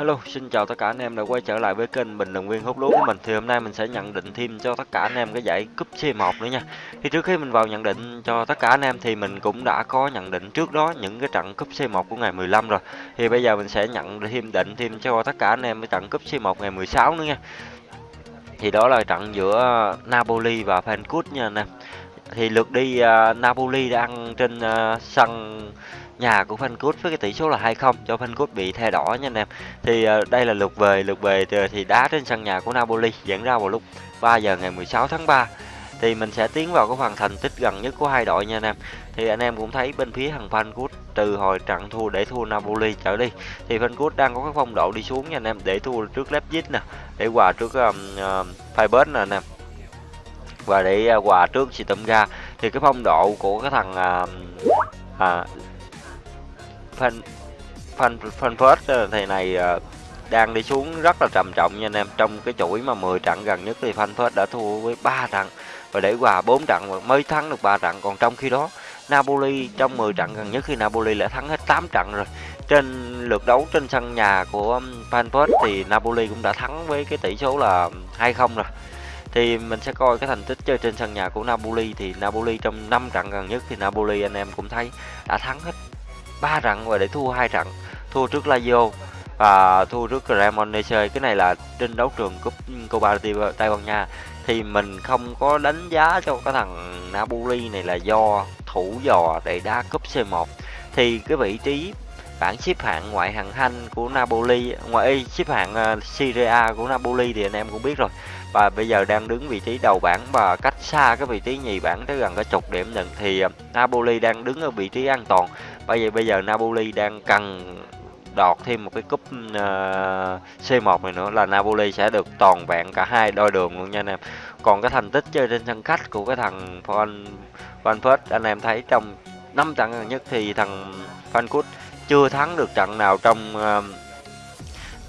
Hello, xin chào tất cả anh em đã quay trở lại với kênh Bình Luận Viên Hút Lúa của mình. Thì hôm nay mình sẽ nhận định thêm cho tất cả anh em cái giải cúp C1 nữa nha. Thì trước khi mình vào nhận định cho tất cả anh em thì mình cũng đã có nhận định trước đó những cái trận cúp C1 của ngày 15 rồi. Thì bây giờ mình sẽ nhận thêm định thêm cho tất cả anh em cái trận cúp C1 ngày 16 nữa nha. Thì đó là trận giữa Napoli và Frankfurt nha anh em. Thì lượt đi uh, Napoli đang trên uh, sân nhà của Frankfurt với cái tỷ số là 2-0 cho Frankfurt bị thẻ đỏ nha anh em. Thì uh, đây là lượt về, lượt về thì, thì đá trên sân nhà của Napoli diễn ra vào lúc 3 giờ ngày 16 tháng 3. Thì mình sẽ tiến vào cái phần thành tích gần nhất của hai đội nha anh em. Thì anh em cũng thấy bên phía thằng Frankfurt từ hồi trận thua để thua Napoli trở đi thì Frankfurt đang có cái phong độ đi xuống nha anh em để thua trước Leipzig nè, để hòa trước um, uh, Freiburg nè anh em và để à, quà trước hòa tụm ra. Thì cái phong độ của cái thằng à, à, fan fan fan first thì này à, đang đi xuống rất là trầm trọng nha anh em. Trong cái chuỗi mà 10 trận gần nhất thì fan first đã thua với 3 trận. Và để hòa 4 trận mới thắng được 3 trận. Còn trong khi đó Napoli trong 10 trận gần nhất khi Napoli đã thắng hết 8 trận rồi. Trên lượt đấu trên sân nhà của Frankfurt thì Napoli cũng đã thắng với cái tỷ số là 2-0 rồi thì mình sẽ coi cái thành tích chơi trên sân nhà của Napoli. Thì Napoli trong 5 trận gần nhất thì Napoli anh em cũng thấy đã thắng hết 3 trận và để thua hai trận. Thua trước Lazio và thua trước Cremonese. Cái này là trên đấu trường cúp Copa Tây Ban Nha. Thì mình không có đánh giá cho cái thằng Napoli này là do thủ dò để đá cúp C1 thì cái vị trí bảng xếp hạng ngoại hạng Anh của Napoli, ngoại xếp hạng ờ, Serie A của Napoli thì anh em cũng biết rồi và bây giờ đang đứng vị trí đầu bảng và cách xa cái vị trí nhì bảng tới gần cái chục điểm nhận thì à, Napoli đang đứng ở vị trí an toàn bây giờ bây giờ Napoli đang cần đọt thêm một cái cúp à, uh, C1 này nữa là Napoli sẽ được toàn vẹn cả hai đôi đường luôn nha anh em. Còn cái thành tích chơi trên sân khách của cái thằng Van Van Frankfurt anh em thấy trong năm trận gần nhất thì thằng Frankfurt chưa thắng được trận nào trong à, uh,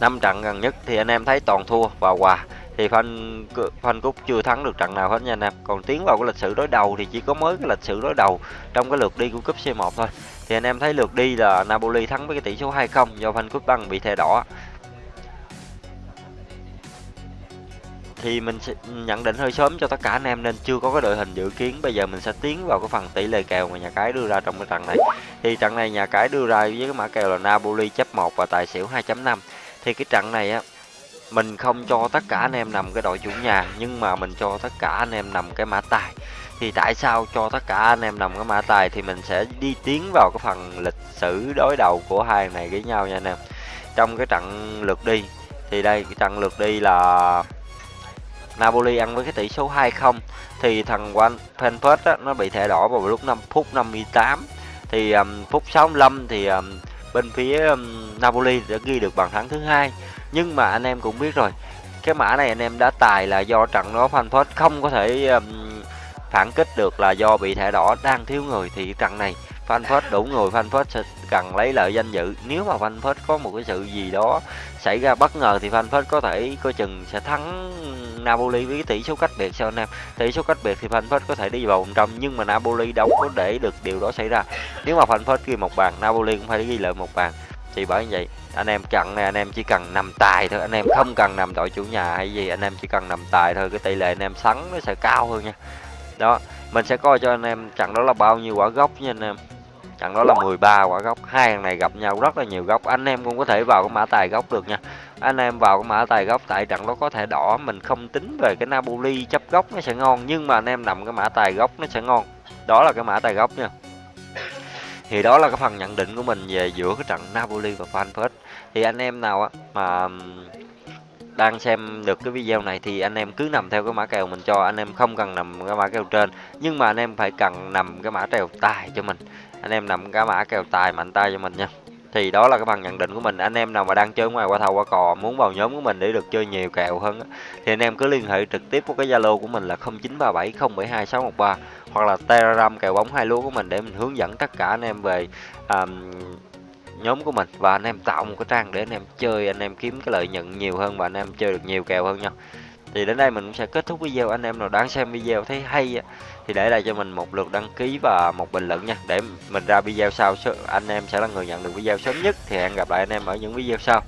5 trận gần nhất thì anh em thấy toàn thua và hòa thì Phan Phan Cúc chưa thắng được trận nào hết nha anh em. Còn tiến vào cái lịch sử đối đầu thì chỉ có mới cái lịch sử đối đầu trong cái lượt đi của cúp C1 thôi. Thì anh em thấy lượt đi là Napoli thắng với cái tỷ số 2-0 do Phan Cúc băng bị thẻ đỏ. Thì mình sẽ nhận định hơi sớm cho tất cả anh em nên chưa có cái đội hình dự kiến. Bây giờ mình sẽ tiến vào cái phần tỷ lệ kèo mà nhà cái đưa ra trong cái trận này. Thì trận này nhà cái đưa ra với cái mã kèo là Napoli chấp 1 và tài xỉu 2.5. Thì cái trận này á mình không cho tất cả anh em nằm cái đội chủ nhà nhưng mà mình cho tất cả anh em nằm cái mã tài. Thì tại sao cho tất cả anh em nằm cái mã tài thì mình sẽ đi tiến vào cái phần lịch sử đối đầu của hai này với nhau nha anh em. Trong cái trận lượt đi thì đây cái trận lượt đi là Napoli ăn với cái tỷ số 2-0 thì thằng quan Frankfurt nó bị thẻ đỏ vào lúc 5 phút 58 thì um, phút 65 thì um, bên phía um, Napoli đã ghi được bàn thắng thứ hai. Nhưng mà anh em cũng biết rồi cái mã này anh em đã tài là do trận đó Frankfurt không có thể um, phản kích được là do bị thẻ đỏ đang thiếu người. Thì trận này Frankfurt đủ người Frankfurt sẽ cần lấy lợi danh dự. Nếu mà Frankfurt có một cái sự gì đó xảy ra bất ngờ thì Frankfurt có thể coi chừng sẽ thắng Napoli với tỷ số cách biệt. Sao anh em? Tỷ số cách biệt thì Frankfurt có thể đi vào vòng trong, nhưng mà Napoli đâu có để được điều đó xảy ra. Nếu mà Frankfurt ghi một bàn, Napoli cũng phải ghi lợi một bàn. Thì bởi vậy, anh em chặn này anh em chỉ cần nằm tài thôi. Anh em không cần nằm đội chủ nhà hay gì, anh em chỉ cần nằm tài thôi. Cái tỷ lệ anh em sắn nó sẽ cao hơn nha đó mình sẽ coi cho anh em chặn đó là bao nhiêu quả gốc nha anh em. Chặn đó là 13 quả gốc. Hai thằng này gặp nhau rất là nhiều gốc. Anh em cũng có thể vào cái mã tài gốc được nha. Anh em vào cái mã tài gốc tại trận đó có thể đỏ mình không tính về cái Napoli chấp gốc nó sẽ ngon nhưng mà anh em nằm cái mã tài gốc nó sẽ ngon. Đó là cái mã tài gốc nha. Thì đó là cái phần nhận định của mình về giữa cái trận Napoli và Frankfurt. Thì anh em nào á mà đang xem được cái video này thì anh em cứ nằm theo cái mã kèo mình cho anh em không cần nằm cái mã kèo trên. Nhưng mà anh em phải cần nằm cái mã kèo tài cho mình. Anh em nằm cái mã kèo tài mạnh tay cho mình nha. Thì đó là cái phần nhận định của mình. Anh em nào mà đang chơi ngoài qua thầu qua cò muốn vào nhóm của mình để được chơi nhiều kèo hơn thì anh em cứ liên hệ trực tiếp với cái zalo của mình là 0937072613 hoặc là telegram kèo bóng hai lúa của mình để mình hướng dẫn tất cả anh em về um, nhóm của mình. Và anh em tạo một cái trang để anh em chơi, anh em kiếm cái lợi nhuận nhiều hơn và anh em chơi được nhiều kèo hơn nha thì đến đây mình cũng sẽ kết thúc video. Anh em nào đang xem video thấy hay thì để lại cho mình một lượt đăng ký và một bình luận nha. Để mình ra video sau anh em sẽ là người nhận được video sớm nhất. Thì hẹn gặp lại anh em ở những video sau.